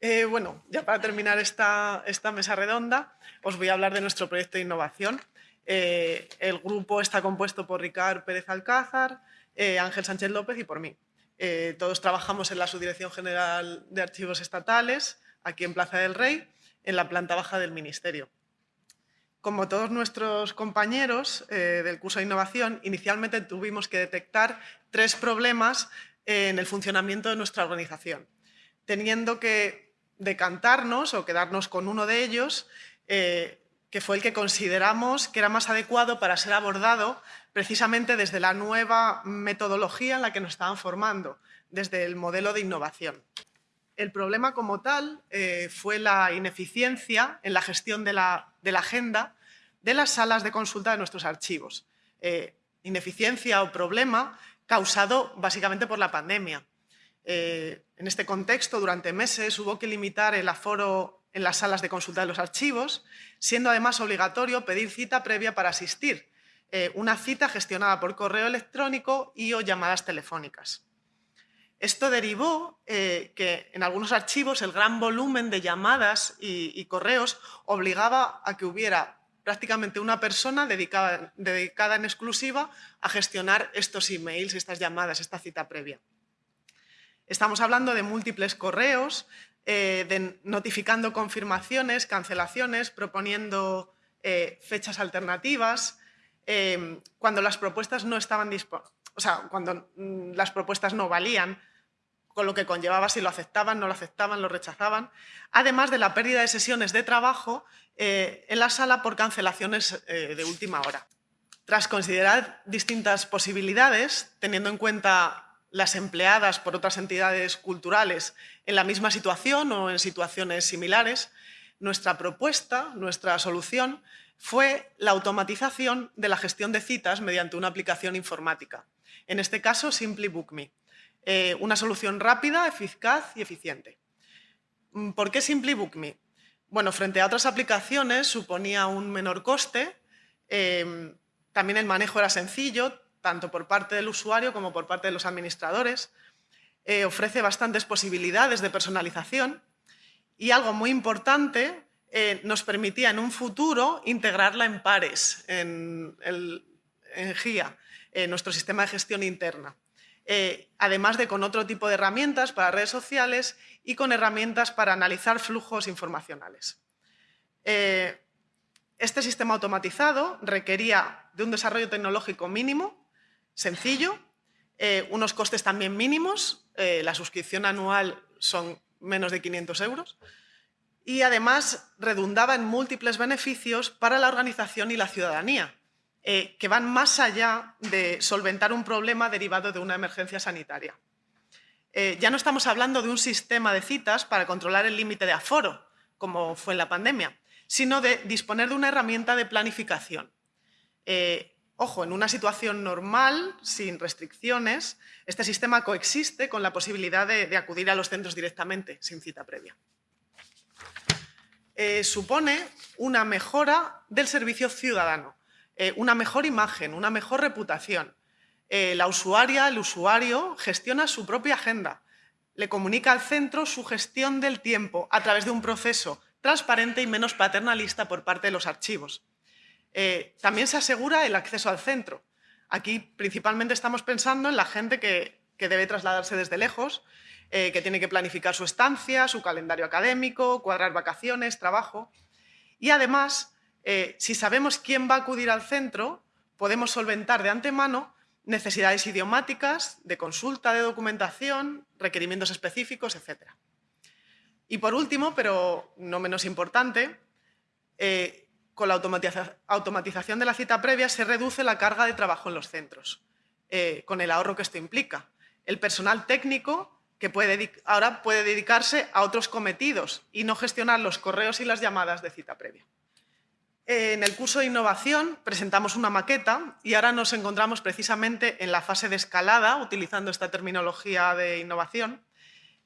Eh, bueno, ya para terminar esta, esta, mesa redonda, os voy a hablar de nuestro proyecto de innovación. Eh, el grupo está compuesto por Ricard Pérez Alcázar, eh, Ángel Sánchez López y por mí. todos trabajamos en la Subdirección General de Archivos Estatales, aquí en Plaza del Rey, en la planta baja del Ministerio. Como todos nuestros compañeros del curso de innovación, inicialmente tuvimos que detectar tres problemas en el funcionamiento de nuestra organización, teniendo que decantarnos o quedarnos con uno de ellos, eh, que fue el que consideramos que era más adecuado para ser abordado precisamente desde la nueva metodología en la que nos estaban formando, desde el modelo de innovación. El problema como tal eh, fue la ineficiencia en la gestión de la, agenda de las salas de consulta de nuestros archivos. Eh, ineficiencia o problema causado básicamente por la pandemia. Eh, en este contexto, durante meses hubo que limitar el aforo en las salas de consulta de los archivos, siendo además obligatorio pedir cita previa para asistir, eh, una cita gestionada por correo electrónico y o llamadas telefónicas. Esto derivó eh, que en algunos archivos el gran volumen de llamadas y, correos obligaba a que hubiera prácticamente una persona dedicada, dedicada en exclusiva a gestionar estos emails, estas llamadas, esta cita previa. Estamos hablando de múltiples correos, eh, de notificando confirmaciones, cancelaciones, proponiendo eh, fechas alternativas, em, cuando las propuestas no estaban o sea, cuando mm, las propuestas no valían, con lo que conllevaba si lo aceptaban, no lo aceptaban, lo rechazaban, además de la pérdida de sesiones de trabajo eh, en la sala por cancelaciones de última hora. Tras considerar distintas posibilidades, teniendo en cuenta las empleadas por otras entidades culturales en la misma situación o en situaciones similares, nuestra propuesta, nuestra solución, fue la automatización de la gestión de citas mediante una aplicación informática. En este caso, Simply Book Me. Eh, una solución rápida, eficaz y eficiente. Mm, ¿Por qué Simply Book Me? Bueno, frente a otras aplicaciones suponía un menor coste, eh, también el manejo era sencillo, tanto por parte del usuario como por parte de los administradores. Eh, ofrece bastantes posibilidades de personalización y algo muy importante, eh, nos permitía en un futuro integrarla en pares, en, GIA, en nuestro sistema de gestión interna. Eh, además de con otro tipo de herramientas para redes sociales y con herramientas para analizar flujos informacionales. este sistema automatizado requería de un desarrollo tecnológico mínimo sencillo, eh, unos costes también mínimos, eh, la suscripción anual son menos de 500 euros, y además redundaba en múltiples beneficios para la organización y la ciudadanía, eh, que van más allá de solventar un problema derivado de una emergencia sanitaria. ya no estamos hablando de un sistema de citas para controlar el límite de aforo, como fue en la pandemia, sino de disponer de una herramienta de planificación. Ojo, en una situación normal, sin restricciones, este sistema coexiste con la posibilidad de, acudir a los centros directamente, sin cita previa. Eh, supone una mejora del servicio ciudadano, eh, una mejor imagen, una mejor reputación. Eh, la usuaria, el usuario, gestiona su propia agenda, le comunica al centro su gestión del tiempo a través de un proceso transparente y menos paternalista por parte de los archivos. Eh, también se asegura el acceso al centro. Aquí principalmente estamos pensando en la gente que, debe trasladarse desde lejos, eh, que tiene que planificar su estancia, su calendario académico, cuadrar vacaciones, trabajo. Y además, eh, si sabemos quién va a acudir al centro, podemos solventar de antemano necesidades idiomáticas, de consulta de documentación, requerimientos específicos, etc. Y por último, pero no menos importante, con la automatización de la cita previa se reduce la carga de trabajo en los centros, eh, con el ahorro que esto implica. El personal técnico que puede, ahora puede dedicarse a otros cometidos y no gestionar los correos y las llamadas de cita previa. En el curso de innovación presentamos una maqueta y ahora nos encontramos precisamente en la fase de escalada, utilizando esta terminología de innovación,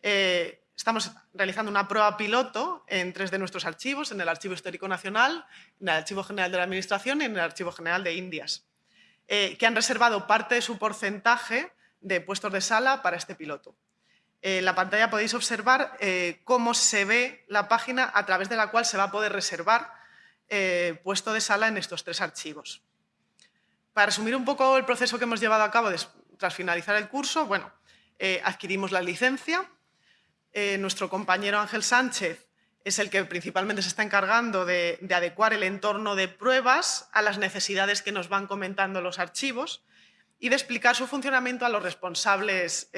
eh, Estamos realizando una prueba piloto en tres de nuestros archivos, en el Archivo Histórico Nacional, en el Archivo General de la Administración y en el Archivo General de Indias, eh, que han reservado parte de su porcentaje de puestos de sala para este piloto. En la pantalla podéis observar eh, cómo se ve la página a través de la cual se va a poder reservar eh, puesto de sala en estos tres archivos. Para resumir un poco el proceso que hemos llevado a cabo tras finalizar el curso, bueno, eh, adquirimos la licencia, nuestro compañero Ángel Sánchez es el que principalmente se está encargando de, adecuar el entorno de pruebas a las necesidades que nos van comentando los archivos y de explicar su funcionamiento a los responsables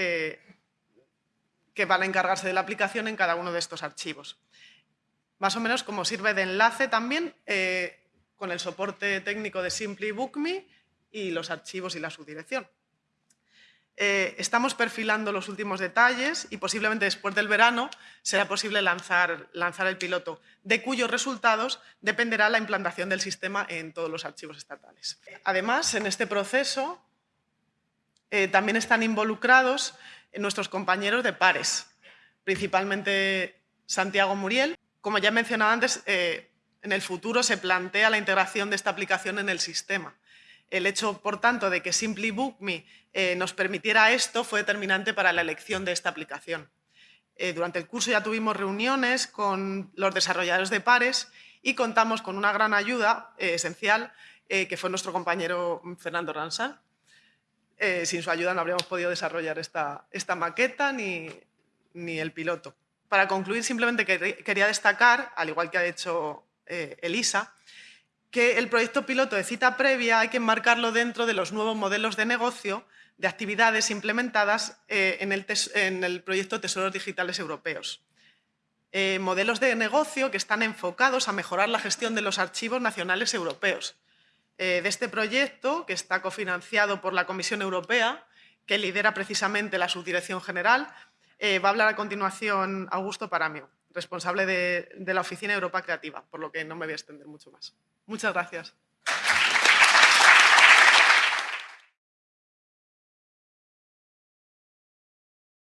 que van a encargarse de la aplicación en cada uno de estos archivos. Más o menos como sirve de enlace también eh, con el soporte técnico de Simply Book.me y los archivos y la subdirección. Eh, estamos perfilando los últimos detalles y posiblemente después del verano será posible lanzar, el piloto, de cuyos resultados dependerá la implantación del sistema en todos los archivos estatales. Además, en este proceso eh, también están involucrados nuestros compañeros de pares, principalmente Santiago Muriel. Como ya he mencionado antes, eh, en el futuro se plantea la integración de esta aplicación en el sistema. El hecho, por tanto, de que Simply Book eh, nos permitiera esto fue determinante para la elección de esta aplicación. Eh, durante el curso ya tuvimos reuniones con los desarrolladores de pares y contamos con una gran ayuda esencial que fue nuestro compañero Fernando Ransal, eh, sin su ayuda no habríamos podido desarrollar esta, esta maqueta ni, ni, el piloto. Para concluir, simplemente quería destacar, al igual que ha hecho eh, Elisa, que el proyecto piloto de cita previa hay que enmarcarlo dentro de los nuevos modelos de negocio de actividades implementadas eh, en, el proyecto Tesoros Digitales Europeos. modelos de negocio que están enfocados a mejorar la gestión de los archivos nacionales europeos, eh, de este proyecto, que está cofinanciado por la Comisión Europea, que lidera precisamente la Subdirección General. Eh, va a hablar a continuación Augusto Paramio, responsable de, la Oficina Europa Creativa, por lo que no me voy a extender mucho más. Muchas gracias.